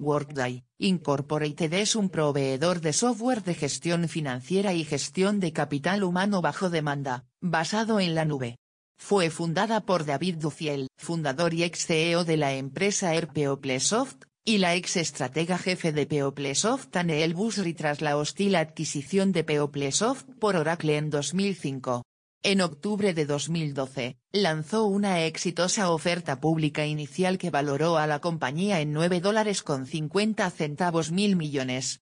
Workday, Incorporated es un proveedor de software de gestión financiera y gestión de capital humano bajo demanda, basado en la nube. Fue fundada por David Dufiel, fundador y ex CEO de la empresa Plesoft, y la ex estratega jefe de Peoplesoft Aneel Busri tras la hostil adquisición de Peoplesoft por Oracle en 2005. En octubre de 2012, lanzó una exitosa oferta pública inicial que valoró a la compañía en 9 dólares con 50 centavos mil millones.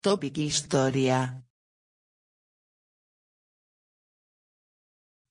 Topic Historia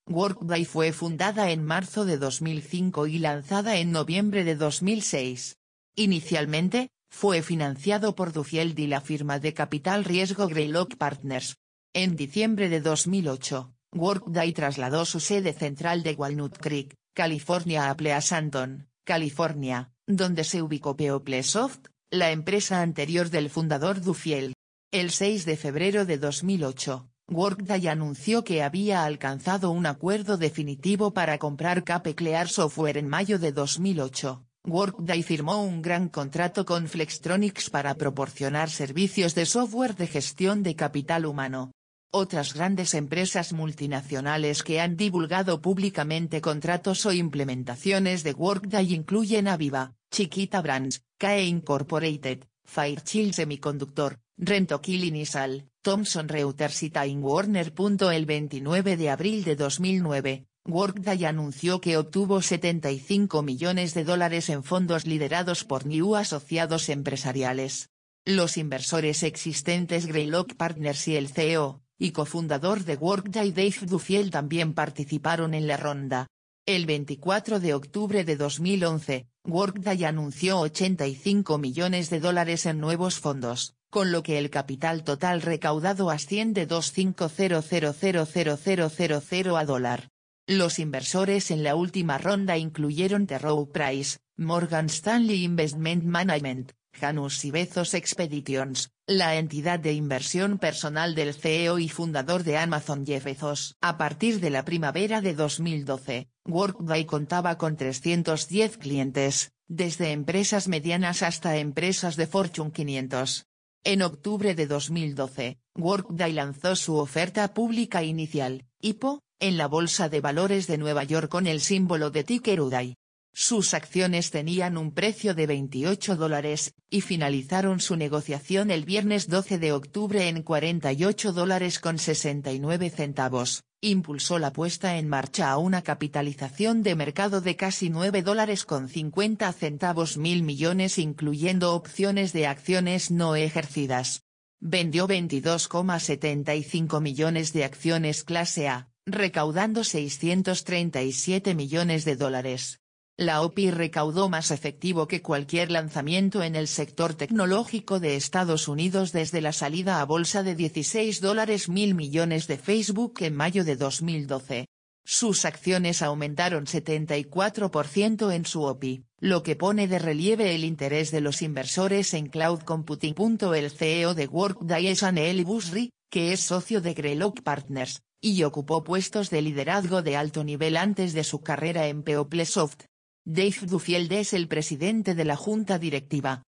Workday fue fundada en marzo de 2005 y lanzada en noviembre de 2006. Inicialmente, fue financiado por Duffield y la firma de capital riesgo Greylock Partners. En diciembre de 2008, Workday trasladó su sede central de Walnut Creek, California a Pleasanton, California, donde se ubicó Peoplesoft, la empresa anterior del fundador Duffield. El 6 de febrero de 2008, Workday anunció que había alcanzado un acuerdo definitivo para comprar Capeclear Software en mayo de 2008. Workday firmó un gran contrato con Flextronics para proporcionar servicios de software de gestión de capital humano. Otras grandes empresas multinacionales que han divulgado públicamente contratos o implementaciones de Workday incluyen Aviva, Chiquita Brands, KE Incorporated, Fairchild Semiconductor, Rentokil Initial, Thomson Reuters y Time Warner. El 29 de abril de 2009, Workday anunció que obtuvo 75 millones de dólares en fondos liderados por New Asociados Empresariales. Los inversores existentes Greylock Partners y el CEO, y cofundador de Workday Dave Duffield también participaron en la ronda. El 24 de octubre de 2011, Workday anunció 85 millones de dólares en nuevos fondos, con lo que el capital total recaudado asciende a 250000000 a dólar. Los inversores en la última ronda incluyeron The Price, Morgan Stanley Investment Management, Janus y Bezos Expeditions, la entidad de inversión personal del CEO y fundador de Amazon Jeff Bezos. A partir de la primavera de 2012, Workday contaba con 310 clientes, desde empresas medianas hasta empresas de Fortune 500. En octubre de 2012, Workday lanzó su oferta pública inicial, IPO, en la Bolsa de Valores de Nueva York con el símbolo de ticker UDAI. Sus acciones tenían un precio de 28 dólares, y finalizaron su negociación el viernes 12 de octubre en 48 dólares con 69 centavos, impulsó la puesta en marcha a una capitalización de mercado de casi 9 dólares con 50 centavos mil millones incluyendo opciones de acciones no ejercidas. Vendió 22,75 millones de acciones clase A, recaudando 637 millones de dólares. La OPI recaudó más efectivo que cualquier lanzamiento en el sector tecnológico de Estados Unidos desde la salida a bolsa de 16 dólares mil millones de Facebook en mayo de 2012. Sus acciones aumentaron 74% en su OPI, lo que pone de relieve el interés de los inversores en cloud computing. El CEO de Workday es Aneel Busri, que es socio de Greylock Partners, y ocupó puestos de liderazgo de alto nivel antes de su carrera en Peoplesoft. Dave Duffield es el presidente de la junta directiva.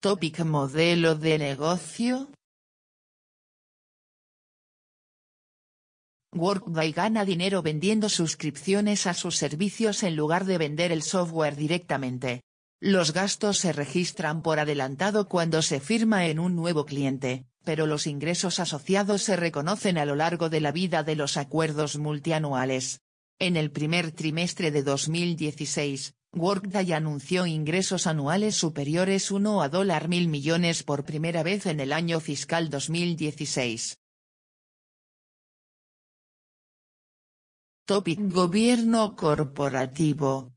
Topic Modelo de negocio Workday gana dinero vendiendo suscripciones a sus servicios en lugar de vender el software directamente. Los gastos se registran por adelantado cuando se firma en un nuevo cliente pero los ingresos asociados se reconocen a lo largo de la vida de los acuerdos multianuales. En el primer trimestre de 2016, Workday anunció ingresos anuales superiores 1 a dólar mil millones por primera vez en el año fiscal 2016. Topic Gobierno corporativo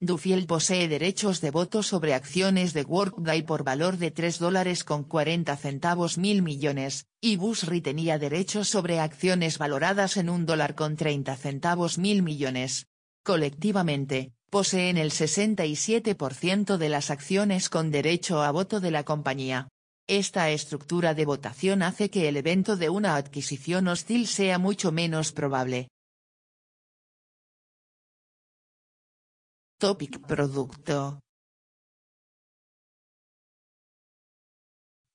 Dufiel posee derechos de voto sobre acciones de Workday por valor de 3 dólares con 40 centavos mil millones, y Busri tenía derechos sobre acciones valoradas en un dólar con 30 centavos mil millones. Colectivamente, poseen el 67% de las acciones con derecho a voto de la compañía. Esta estructura de votación hace que el evento de una adquisición hostil sea mucho menos probable. Topic Producto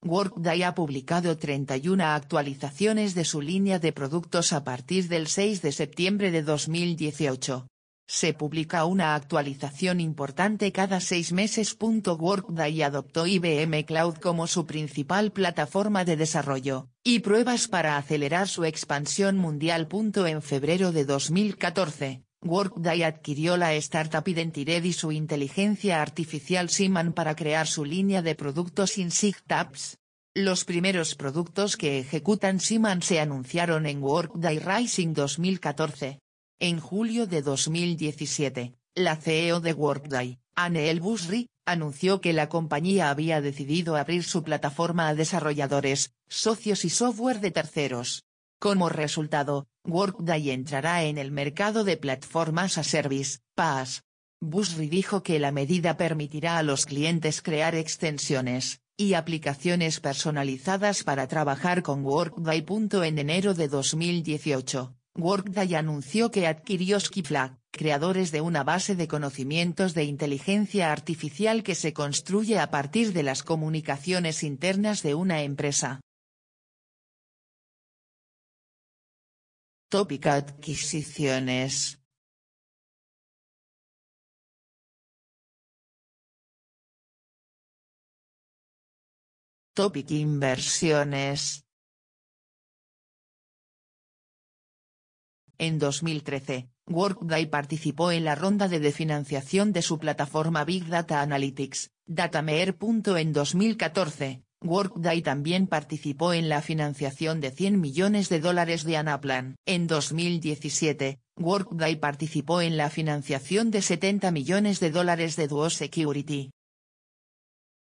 Workday ha publicado 31 actualizaciones de su línea de productos a partir del 6 de septiembre de 2018. Se publica una actualización importante cada seis meses. Workday adoptó IBM Cloud como su principal plataforma de desarrollo, y pruebas para acelerar su expansión mundial. En febrero de 2014, Workday adquirió la startup Identired y su inteligencia artificial Siman para crear su línea de productos InsigTabs. Los primeros productos que ejecutan Siman se anunciaron en Workday Rising 2014. En julio de 2017, la CEO de Workday, Anne Busri, anunció que la compañía había decidido abrir su plataforma a desarrolladores, socios y software de terceros. Como resultado, Workday entrará en el mercado de plataformas a service, PaaS. Busri dijo que la medida permitirá a los clientes crear extensiones y aplicaciones personalizadas para trabajar con Workday. En enero de 2018, Workday anunció que adquirió Skipflag, creadores de una base de conocimientos de inteligencia artificial que se construye a partir de las comunicaciones internas de una empresa. Topic Adquisiciones Topic Inversiones En 2013, Workday participó en la ronda de definanciación de su plataforma Big Data Analytics, Datamere. En 2014, Workday también participó en la financiación de 100 millones de dólares de Anaplan. En 2017, Workday participó en la financiación de 70 millones de dólares de Duo Security.